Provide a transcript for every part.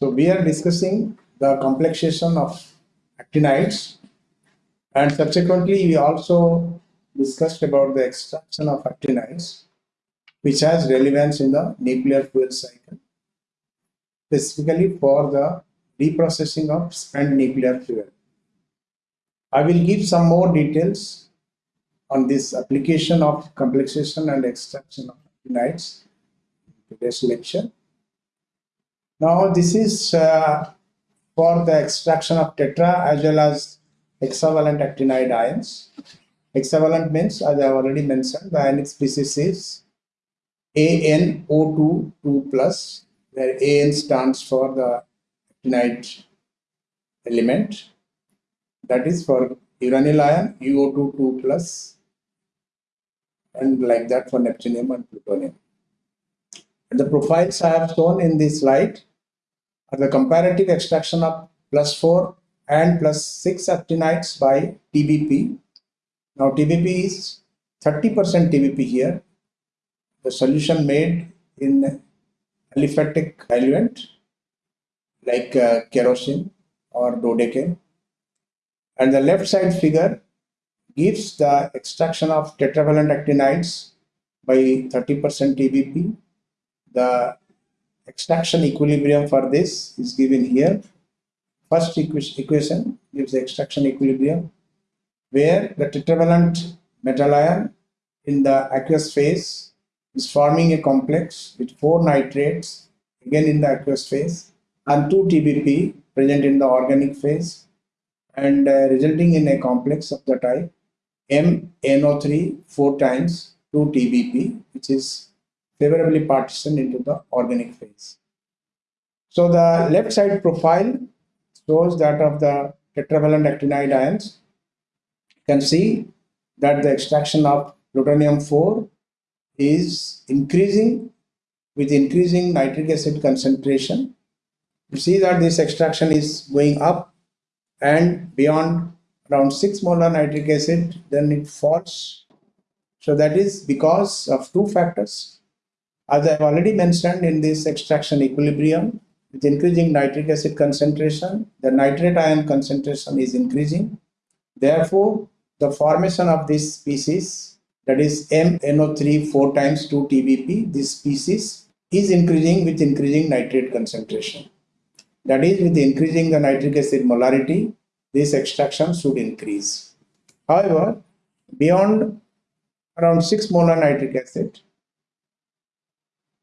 So we are discussing the complexation of actinides and subsequently we also discussed about the extraction of actinides which has relevance in the nuclear fuel cycle specifically for the reprocessing of spent nuclear fuel. I will give some more details on this application of complexation and extraction of actinides in today's lecture. Now this is uh, for the extraction of tetra as well as hexavalent actinide ions. Hexavalent means as I have already mentioned the ionic species is ANO2 2 plus where AN stands for the actinide element that is for uranyl ion UO2 2 plus and like that for neptunium and plutonium. The profiles I have shown in this slide the comparative extraction of plus 4 and plus 6 actinides by TBP. Now TBP is 30% TBP here. The solution made in aliphatic diluent like uh, kerosene or dodecane. And the left side figure gives the extraction of tetravalent actinides by 30% TBP. The extraction equilibrium for this is given here. First equation gives the extraction equilibrium where the tetravalent metal ion in the aqueous phase is forming a complex with four nitrates again in the aqueous phase and 2 TBP present in the organic phase and uh, resulting in a complex of the type MNO3 4 times 2 TBP which is favorably partitioned into the organic phase. So the left side profile shows that of the tetravalent actinide ions. You can see that the extraction of plutonium 4 is increasing with increasing nitric acid concentration. You see that this extraction is going up and beyond around 6 molar nitric acid then it falls so that is because of two factors as I have already mentioned in this extraction equilibrium with increasing nitric acid concentration the nitrate ion concentration is increasing therefore the formation of this species that is MNO3 4 times 2 TBP this species is increasing with increasing nitrate concentration that is with increasing the nitric acid molarity this extraction should increase. However, beyond around 6 molar nitric acid,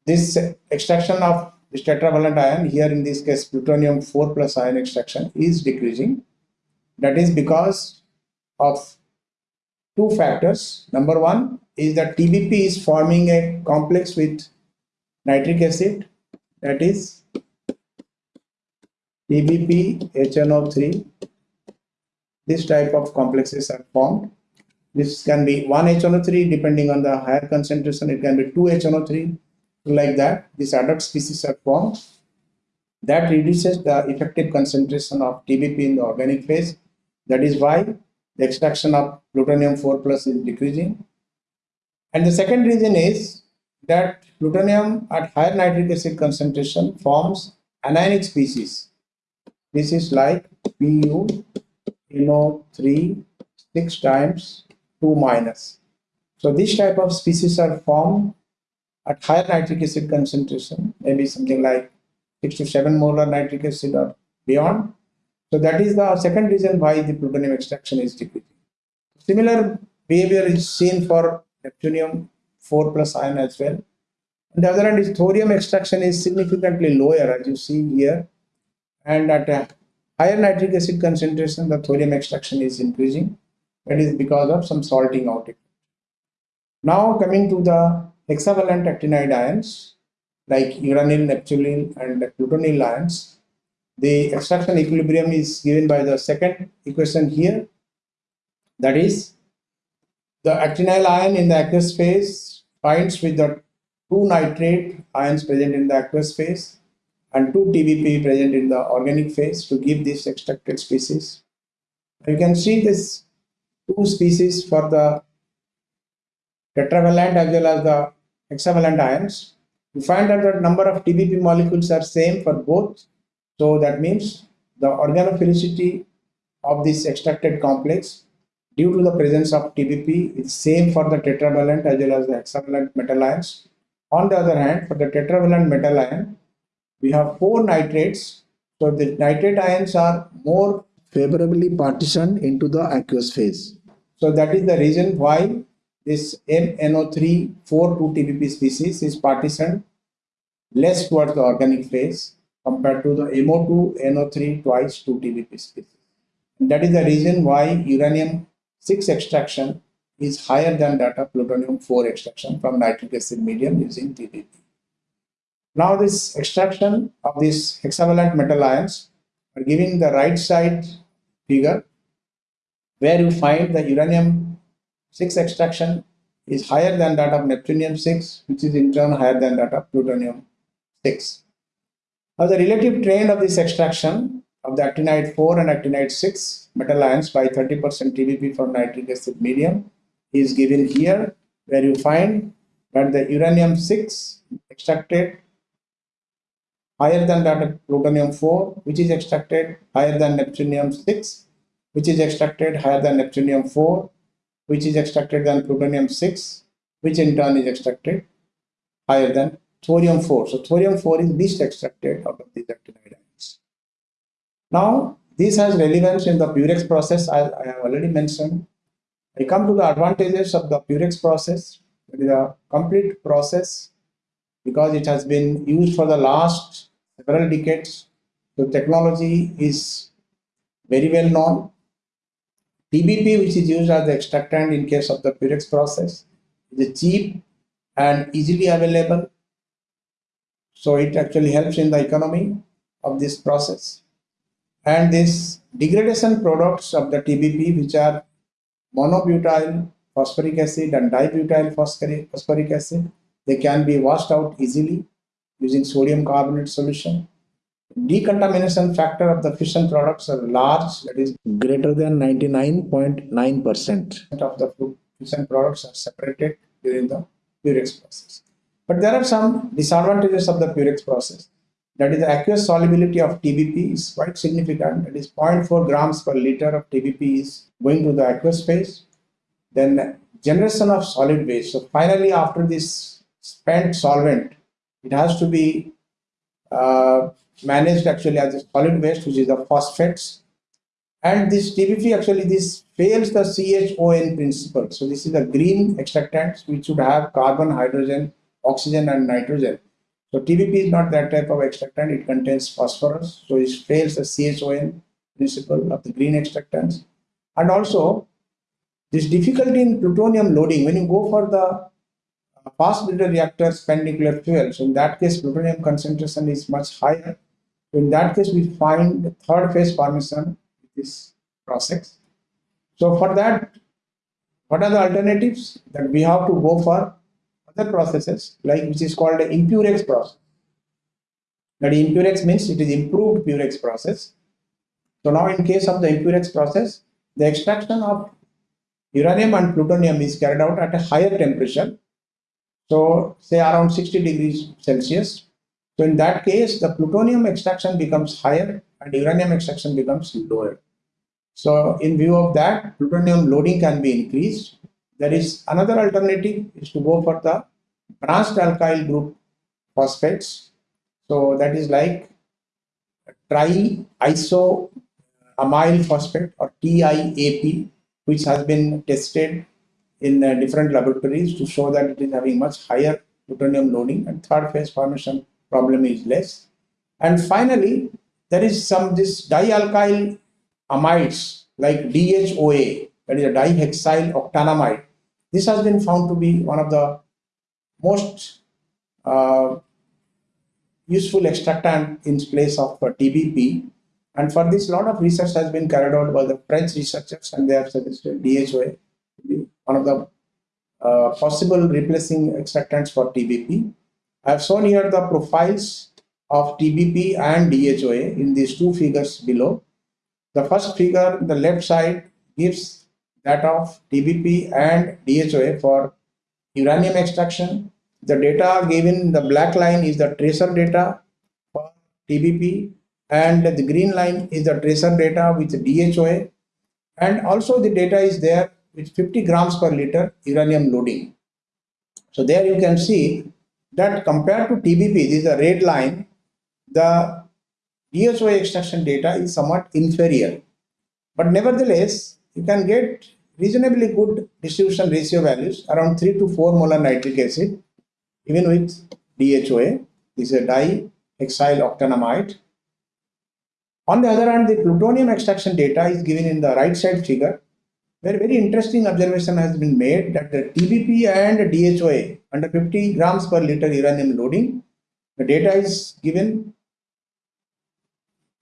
this extraction of this tetravalent ion, here in this case plutonium 4 plus ion extraction is decreasing. That is because of two factors. Number one is that TBP is forming a complex with nitric acid that is TBP HNO3 this type of complexes are formed. This can be 1 HNO3 depending on the higher concentration, it can be 2 HNO3 like that. These adduct species are formed. That reduces the effective concentration of TBP in the organic phase. That is why the extraction of plutonium 4 plus is decreasing. And the second reason is that plutonium at higher nitric acid concentration forms anionic species. This is like Pu know 3 6 times 2 minus so this type of species are formed at higher nitric acid concentration maybe something like 6 to 7 molar nitric acid or beyond so that is the second reason why the plutonium extraction is decreasing similar behavior is seen for neptunium 4 plus ion as well on the other hand is thorium extraction is significantly lower as you see here and at a higher nitric acid concentration, the thorium extraction is increasing. That is because of some salting out. Now coming to the hexavalent actinide ions like uranyl, neptunium and plutonyl ions, the extraction equilibrium is given by the second equation here. That is the actinyl ion in the aqueous phase binds with the two nitrate ions present in the aqueous phase and 2 TBP present in the organic phase to give this extracted species. You can see this two species for the tetravalent as well as the hexavalent ions. You find that the number of TBP molecules are same for both So that means the organophilicity of this extracted complex due to the presence of TBP is same for the tetravalent as well as the hexavalent metal ions. On the other hand, for the tetravalent metal ion, we have four nitrates. So the nitrate ions are more favorably partitioned into the aqueous phase. So that is the reason why this MnO3 4 2 TBP species is partitioned less towards the organic phase compared to the MO2 NO3 twice 2 TBP species. And that is the reason why uranium 6 extraction is higher than that of plutonium 4 extraction from nitric acid medium using TBP. Now this extraction of these hexavalent metal ions are giving the right side figure where you find the uranium 6 extraction is higher than that of neptunium 6 which is in turn higher than that of plutonium 6. Now the relative trend of this extraction of the actinide 4 and actinide 6 metal ions by 30% TBP from nitric acid medium is given here where you find that the uranium 6 extracted higher than that of plutonium 4 which is extracted higher than neptunium 6 which is extracted higher than neptunium 4 which is extracted than plutonium 6 which in turn is extracted higher than thorium 4. So thorium 4 is least extracted out of these actinide ions. Now this has relevance in the Purex process as I have already mentioned. I come to the advantages of the Purex process. It is a complete process because it has been used for the last several decades. The technology is very well known. TBP, which is used as the extractant in case of the Purex process, is cheap and easily available so it actually helps in the economy of this process. And these degradation products of the TBP, which are monobutyl phosphoric acid and dibutyl phosphoric acid, they can be washed out easily using sodium carbonate solution. Decontamination factor of the fission products are large, that is greater than 99.9% of the fission products are separated during the Purex process. But there are some disadvantages of the Purex process. That is the aqueous solubility of TBP is quite significant. That is 0.4 grams per liter of TBP is going to the aqueous phase. Then generation of solid waste. So finally, after this spent solvent, it has to be uh, managed actually as a solid waste, which is the phosphates. And this TBP actually this fails the CHON principle. So this is a green extractant which should have carbon, hydrogen, oxygen and nitrogen. So TBP is not that type of extractant, it contains phosphorus, so it fails the CHON principle of the green extractants. And also, this difficulty in plutonium loading, when you go for the uh, fast breeder reactor spent nuclear fuel, so in that case, plutonium concentration is much higher. In that case, we find the third phase formation with this process. So for that, what are the alternatives? That we have to go for other processes like which is called the impurex process. That impurex means it is improved purex process. So now in case of the impurex process, the extraction of uranium and plutonium is carried out at a higher temperature. So say around 60 degrees Celsius. So in that case, the plutonium extraction becomes higher and uranium extraction becomes lower. So in view of that, plutonium loading can be increased there is another alternative is to go for the branched alkyl group phosphates. So that is like triisoamyl phosphate or TIAP, which has been tested in uh, different laboratories to show that it is having much higher plutonium loading and third phase formation problem is less. And finally, there is some this dialkyl amides like DHOA, that is a dihexyl octanamide. This has been found to be one of the most uh, useful extractant in place of TBP. And for this, a lot of research has been carried out by the French researchers, and they have suggested DHOA to be one of the uh, possible replacing extractants for TBP. I have shown here the profiles of TBP and DHOA in these two figures below. The first figure, the left side, gives that of TBP and DHOA for uranium extraction. The data given, the black line is the tracer data for TBP and the green line is the tracer data with DHOA and also the data is there with 50 grams per liter uranium loading. So there you can see that compared to TBP, this is a red line, the DHOA extraction data is somewhat inferior. But nevertheless, you can get reasonably good distribution ratio values around 3 to 4 molar nitric acid even with DHOA. This is a dihexyl octanamide. On the other hand, the plutonium extraction data is given in the right side figure where very interesting observation has been made that the TBP and DHOA under 50 grams per liter uranium loading, the data is given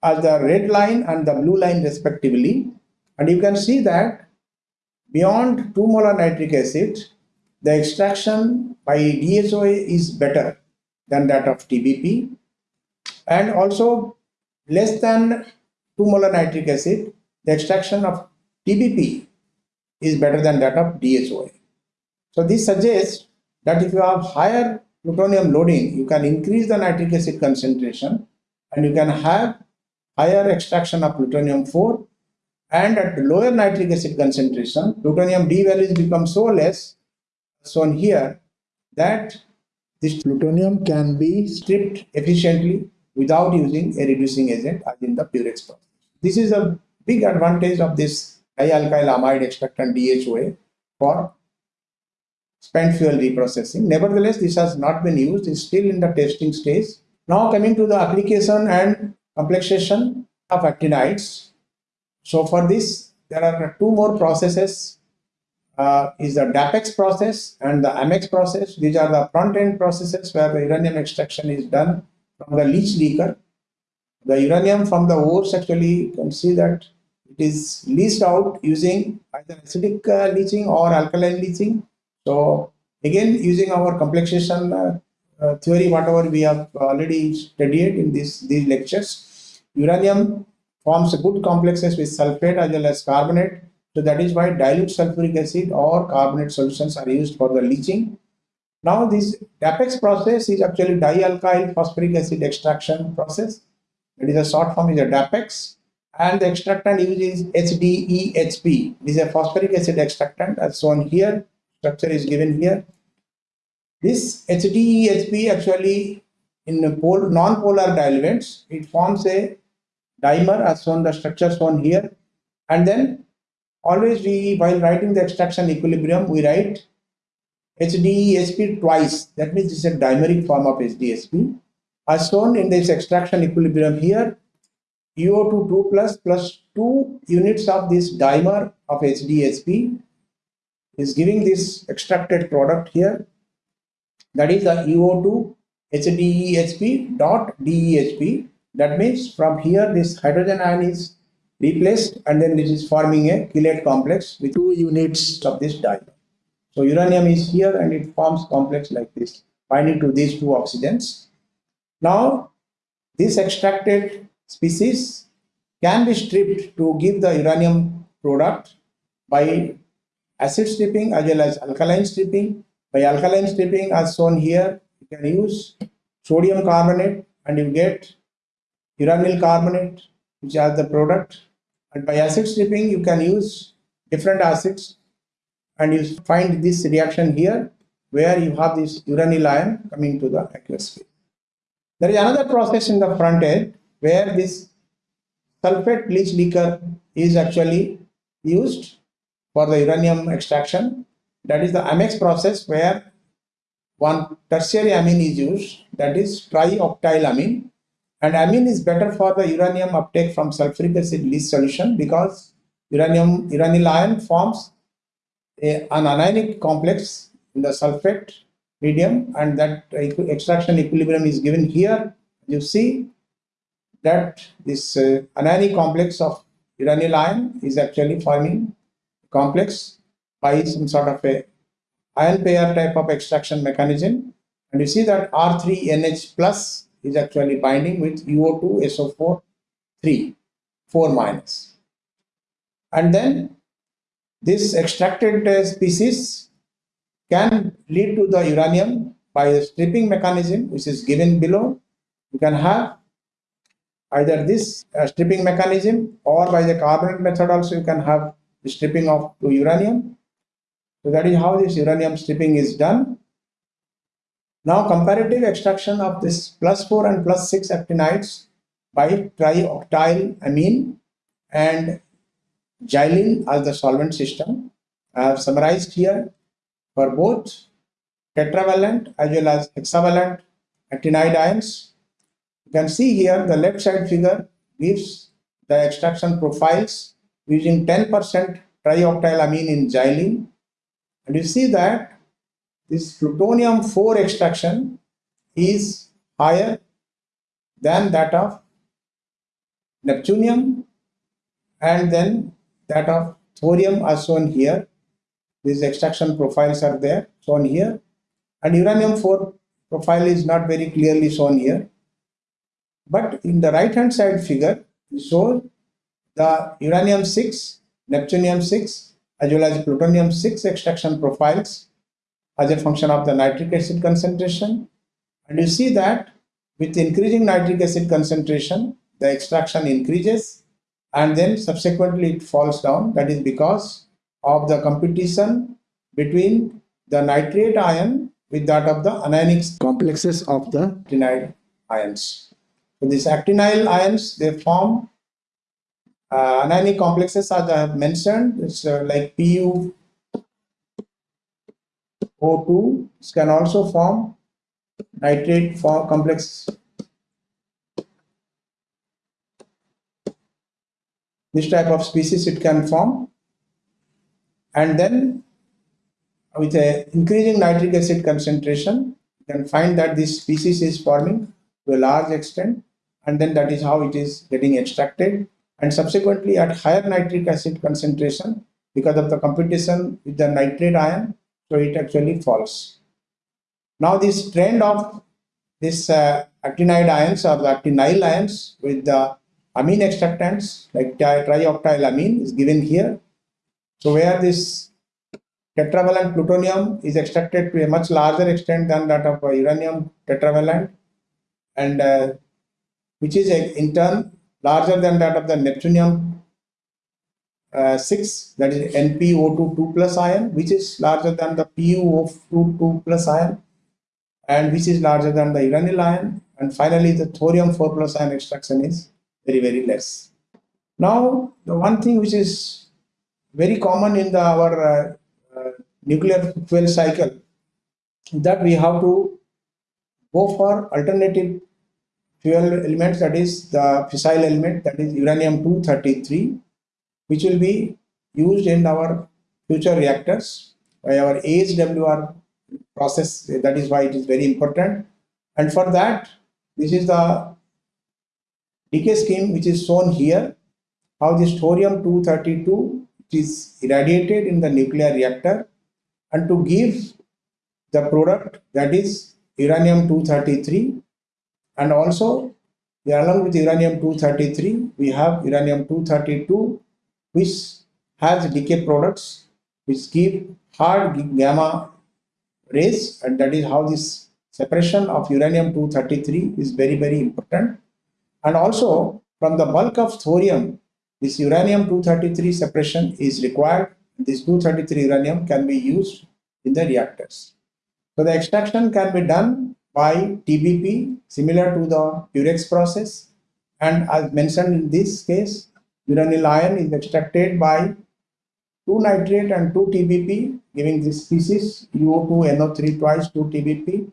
as the red line and the blue line respectively. And you can see that beyond 2 molar nitric acid, the extraction by DHOA is better than that of TBP. And also less than 2 molar nitric acid, the extraction of TBP is better than that of DHOA. So this suggests that if you have higher plutonium loading, you can increase the nitric acid concentration and you can have higher extraction of plutonium-4 and at lower nitric acid concentration, plutonium D values become so less, shown here, that this plutonium can be stripped efficiently without using a reducing agent as in the Purex process. This is a big advantage of this dialkyl amide extractant DHOA for spent fuel reprocessing. Nevertheless, this has not been used, it's still in the testing stage. Now coming to the application and complexation of actinides. So for this, there are two more processes uh, is the DAPEX process and the AMEX process. These are the front-end processes where the uranium extraction is done from the leach liquor. The uranium from the ores actually you can see that it is leached out using either acidic uh, leaching or alkaline leaching. So again using our complexation uh, uh, theory whatever we have already studied in this these lectures, uranium forms good complexes with sulfate as well as carbonate. So that is why dilute sulfuric acid or carbonate solutions are used for the leaching. Now this DAPEX process is actually dialkyl phosphoric acid extraction process. It is a short form is a DAPEX and the extractant used is HDEHP. This is a phosphoric acid extractant as shown here. Structure is given here. This HDEHP actually in non-polar diluents, it forms a dimer as shown the structure shown here. And then always we, while writing the extraction equilibrium, we write HDEHP twice. That means it's a dimeric form of HDEHP. As shown in this extraction equilibrium here, UO2 2 plus plus 2 units of this dimer of HDEHP is giving this extracted product here. That is the UO2 HDEHP dot DEHP. That means from here this hydrogen ion is replaced and then this is forming a chelate complex with two units of this dimer. So uranium is here and it forms complex like this, binding to these two oxygens. Now, this extracted species can be stripped to give the uranium product by acid stripping as well as alkaline stripping. By alkaline stripping as shown here, you can use sodium carbonate and you get uranyl carbonate which has the product. And by acid stripping, you can use different acids and you find this reaction here where you have this uranyl ion coming to the aqueous phase. There is another process in the front end where this sulfate leach liquor is actually used for the uranium extraction. That is the AMEX process where one tertiary amine is used that is trioctyl amine and amine is better for the uranium uptake from sulfuric acid leach solution because uranium uranyl ion forms a, an anionic complex in the sulfate medium and that extraction equilibrium is given here. You see that this uh, anionic complex of uranyl ion is actually forming complex by some sort of a ion pair type of extraction mechanism and you see that R3NH plus is actually binding with UO2 SO4 3 4 minus and then this extracted uh, species can lead to the uranium by a stripping mechanism which is given below. You can have either this uh, stripping mechanism or by the carbonate method also you can have the stripping of uranium. So that is how this uranium stripping is done. Now comparative extraction of this plus 4 and plus 6 actinides by trioctyl amine and xylene as the solvent system. I have summarized here for both tetravalent as well as hexavalent actinide ions. Can see here the left side figure gives the extraction profiles using 10% trioctyl amine in xylene. And you see that this plutonium 4 extraction is higher than that of neptunium and then that of thorium are shown here. These extraction profiles are there shown here and uranium 4 profile is not very clearly shown here. But in the right hand side figure, we show the uranium 6, neptunium 6 as well as plutonium 6 extraction profiles as a function of the nitric acid concentration. And you see that with increasing nitric acid concentration, the extraction increases and then subsequently it falls down. That is because of the competition between the nitrate ion with that of the anionic complexes of the actinyl ions. So these actinyl ions, they form uh, anionic complexes as I have mentioned. It's uh, like Pu O2 can also form nitrate form complex this type of species it can form. And then with a increasing nitric acid concentration you can find that this species is forming to a large extent and then that is how it is getting extracted and subsequently at higher nitric acid concentration because of the competition with the nitrate ion so it actually falls. Now this trend of this uh, actinide ions or actinyl ions with the amine extractants like trioctyl amine is given here. So where this tetravalent plutonium is extracted to a much larger extent than that of uranium tetravalent and uh, which is in turn larger than that of the neptunium uh, 6 that is NpO2 2 plus ion which is larger than the PuO2 2 plus ion and which is larger than the uranyl ion and finally the thorium 4 plus ion extraction is very very less. Now the one thing which is very common in the our uh, uh, nuclear fuel cycle that we have to go for alternative fuel elements that is the fissile element that is uranium 233 which will be used in our future reactors by our AHWR process. That is why it is very important. And for that, this is the decay scheme which is shown here, how this thorium-232 is irradiated in the nuclear reactor and to give the product that is uranium-233 and also along with uranium-233 we have uranium-232 which has decay products which give hard gamma rays and that is how this separation of uranium-233 is very very important. And also from the bulk of thorium this uranium-233 separation is required. This 233 uranium can be used in the reactors. So the extraction can be done by TBP similar to the Purex process and as mentioned in this case uranyl ion is extracted by 2 nitrate and 2 TBP giving this species UO2 NO3 twice 2 TBP.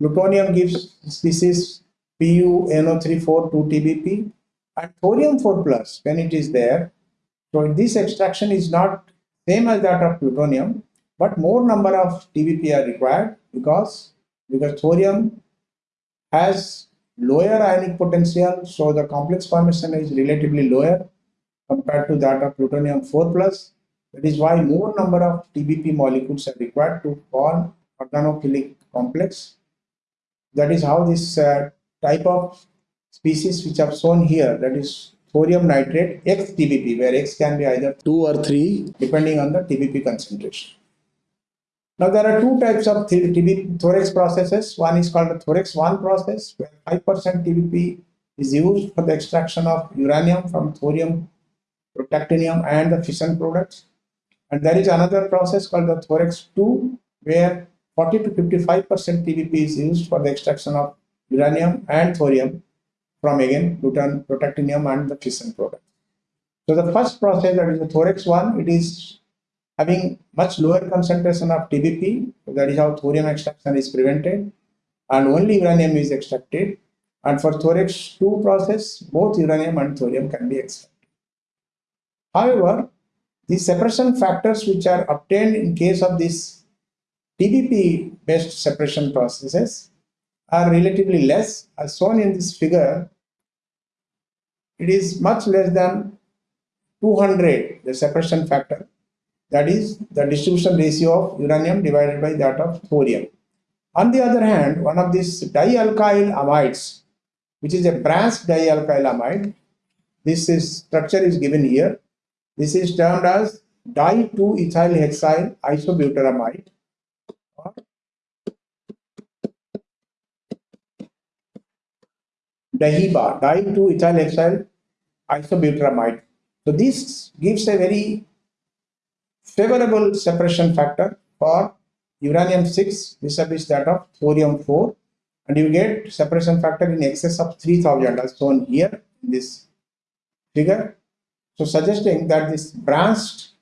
Plutonium gives species Pu NO3 4 2 TBP and thorium 4 plus when it is there. So this extraction is not same as that of plutonium but more number of TBP are required because because thorium has lower ionic potential so the complex formation is relatively lower compared to that of plutonium 4 plus. That is why more number of TBP molecules are required to form organophilic complex. That is how this uh, type of species which are shown here, that is thorium nitrate X TBP, where X can be either 2 or 3 depending on the TBP concentration. Now there are two types of TBP thorex processes. One is called the thorex 1 process where 5% TBP is used for the extraction of uranium from thorium, protactinium and the fission products. And there is another process called the thorex 2 where 40 to 55% TBP is used for the extraction of uranium and thorium from again Pluton, protactinium and the fission products. So the first process that is the thorex 1, it is having much lower concentration of TBP. That is how thorium extraction is prevented and only uranium is extracted. And for thorex 2 process, both uranium and thorium can be extracted. However, the separation factors which are obtained in case of these TBP based separation processes are relatively less as shown in this figure. It is much less than 200 the separation factor that is the distribution ratio of uranium divided by that of thorium. On the other hand, one of these dialkyl amides, which is a branched dialkyl amide, this is, structure is given here. This is termed as di-2-ethyl hexyl isobutyramide or DAHEBA, di-2-ethyl hexyl isobutyramide. So this gives a very favorable separation factor for uranium 6 vis-a-vis that of thorium 4 and you get separation factor in excess of 3000 as shown here in this figure. So suggesting that this branched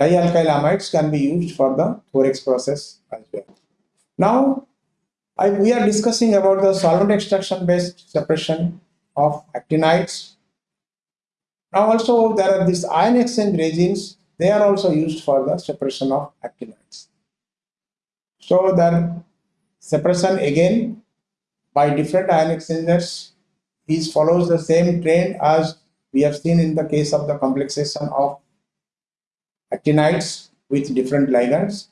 dialkyl amides can be used for the Thorex process as well. Now I, we are discussing about the solvent extraction based separation of actinides. Now also there are these ion exchange resins, they are also used for the separation of actinides. So the separation again by different ion exchangers is follows the same trend as we have seen in the case of the complexation of actinides with different ligands.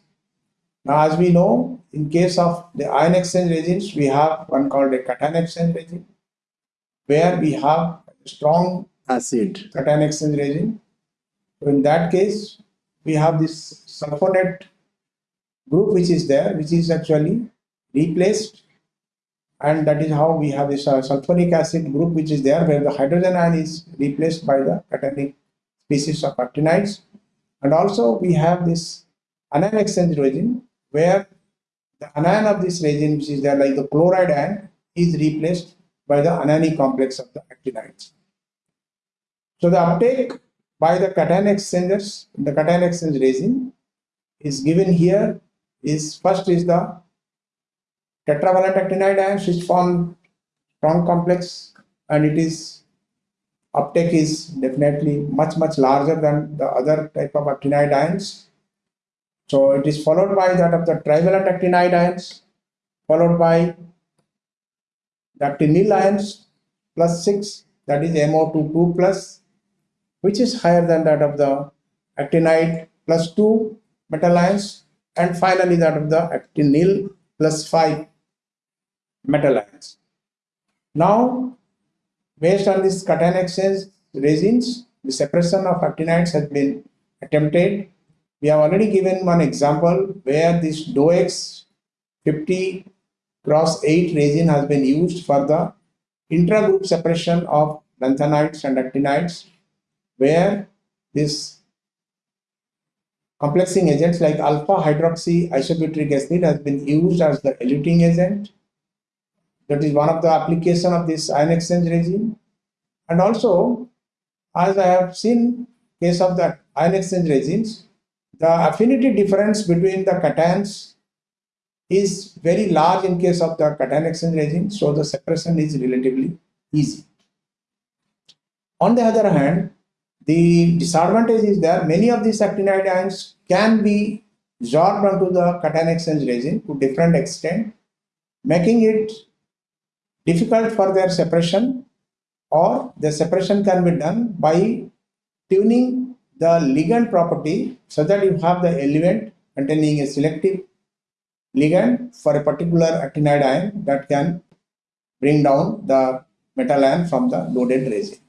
Now, as we know, in case of the ion exchange resins, we have one called a cation exchange resin, where we have strong acid cation exchange resin. So in that case, we have this sulfonate group which is there, which is actually replaced. And that is how we have this uh, sulfuric acid group which is there, where the hydrogen ion is replaced by the cationic species of actinides. And also we have this anion exchange resin, where the anion of this resin, which is there like the chloride ion, is replaced by the anionic complex of the actinides. So the uptake by the cation exchangers, the cation exchange resin is given here is first is the tetravalent actinide ions which form strong complex and it is uptake is definitely much much larger than the other type of actinide ions. So it is followed by that of the trivalent actinide ions followed by the actinyl ions plus 6 that is MO22 plus which is higher than that of the actinide plus 2 metal ions and finally that of the actinyl plus 5 metal ions. Now, based on this cation exchange resins, the separation of actinides has been attempted. We have already given one example where this Dowex 50 cross 8 resin has been used for the intragroup separation of lanthanides and actinides where this Complexing agents like alpha hydroxy isobutyric acid has been used as the eluting agent. That is one of the application of this ion exchange resin. And also, as I have seen case of the ion exchange resins, the affinity difference between the cations is very large in case of the cation exchange resin, so the separation is relatively easy. On the other hand, the disadvantage is that many of these actinide ions can be absorbed onto the cation exchange resin to different extent, making it difficult for their separation or the separation can be done by tuning the ligand property so that you have the element containing a selective ligand for a particular actinide ion that can bring down the metal ion from the loaded resin.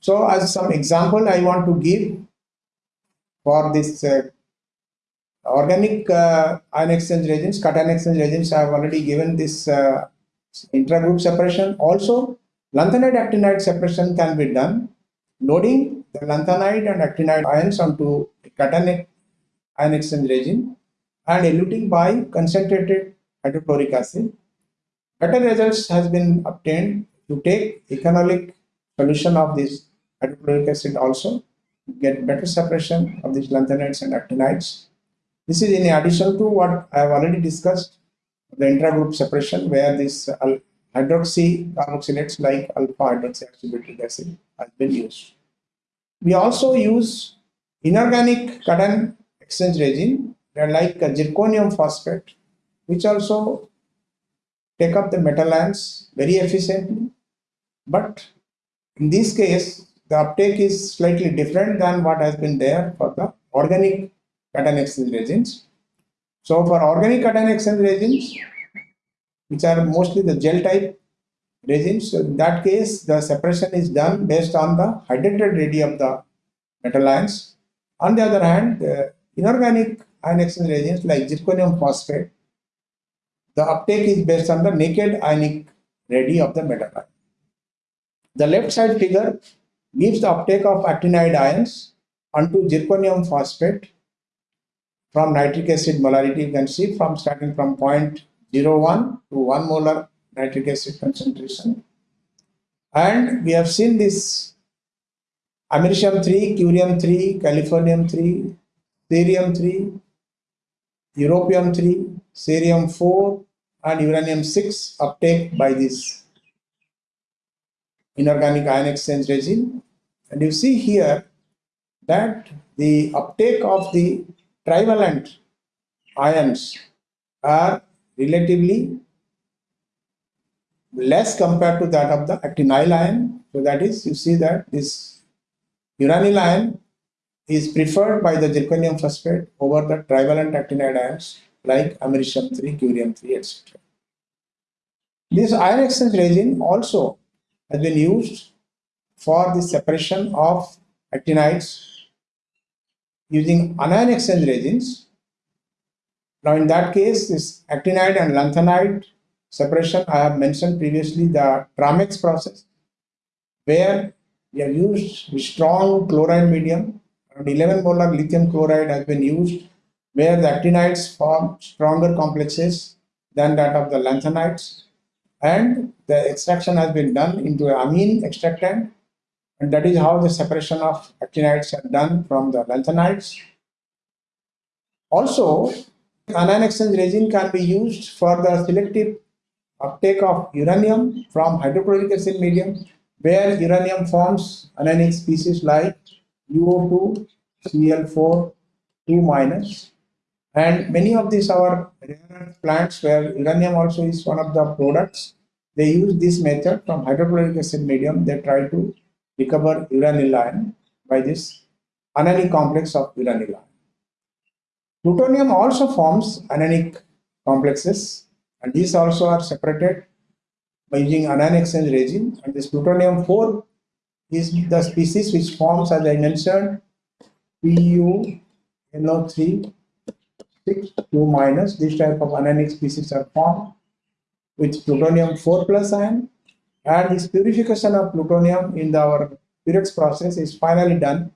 So as some example I want to give for this uh, organic uh, ion exchange resins, cation exchange resins, I have already given this uh, intragroup separation. Also, Lanthanide actinide separation can be done loading the lanthanide and actinide ions onto cationic ion exchange resin and eluting by concentrated hydrochloric acid. Better results has been obtained to take ethanolic solution of this hydrochloric acid also get better separation of these lanthanides and actinides. This is in addition to what I have already discussed, the intragroup separation where this uh, hydroxy carboxylates like alpha hydroxy acid has been used. We also use inorganic cation exchange resin like zirconium phosphate which also take up the metal ions very efficiently but in this case the uptake is slightly different than what has been there for the organic cation exchange resins. So for organic cation exchange resins, which are mostly the gel type resins, so in that case the separation is done based on the hydrated radii of the metal ions. On the other hand, the inorganic ion exchange resins like zirconium phosphate, the uptake is based on the naked ionic radii of the metal ion. The left side figure gives the uptake of actinide ions onto zirconium phosphate from nitric acid molarity you can see from starting from 0.01 to 1 molar nitric acid concentration. And we have seen this americium 3 curium 3 californium 3 cerium 3 europium 3 cerium 4 and uranium 6 uptake by this inorganic ion exchange resin. And you see here that the uptake of the trivalent ions are relatively less compared to that of the actinyl ion. So that is, you see that this uranyl ion is preferred by the zirconium phosphate over the trivalent actinide ions like americium 3, curium 3, etc. This ion exchange resin also has been used for the separation of actinides using anion exchange resins. Now in that case, this actinide and lanthanide separation, I have mentioned previously the Tramex process, where we have used strong chloride medium, around 11 molar lithium chloride has been used, where the actinides form stronger complexes than that of the lanthanides and the extraction has been done into amine extractant and that is how the separation of actinides are done from the lanthanides. Also, anion exchange resin can be used for the selective uptake of uranium from hydrochloric acid medium where uranium forms anionic species like UO2, Cl4, 2 minus and many of these are rare plants where uranium also is one of the products. They use this method from hydrochloric acid medium. They try to recover uranyl ion by this anionic complex of uranyl ion. Plutonium also forms anionic complexes and these also are separated by using anion exchange resin and this plutonium 4 is the species which forms as I mentioned PuNO3 6 2 minus this type of anionic species are formed with plutonium 4 plus ion and this purification of plutonium in the, our Purex process is finally done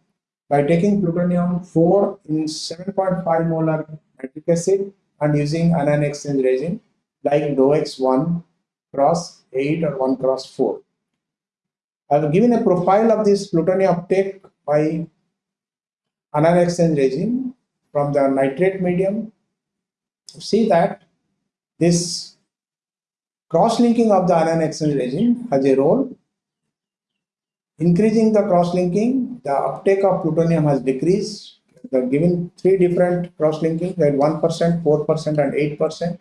by taking plutonium 4 in 7.5 molar nitric acid and using anion exchange resin like Dowex 1 cross 8 or 1 cross 4. I have given a profile of this plutonium uptake by anion exchange resin from the nitrate medium. See that this cross-linking of the exchange resin has a role. Increasing the cross-linking, the uptake of plutonium has decreased. The given three different cross-linking, that 1%, 4% and 8%.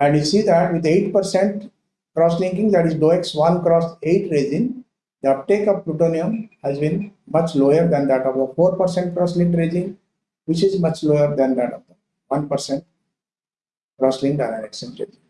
And you see that with 8% cross-linking, that is Dowex 1 cross 8 resin, the uptake of plutonium has been much lower than that of the 4% cross-linked resin, which is much lower than that of the 1% cross-linked exchange resin.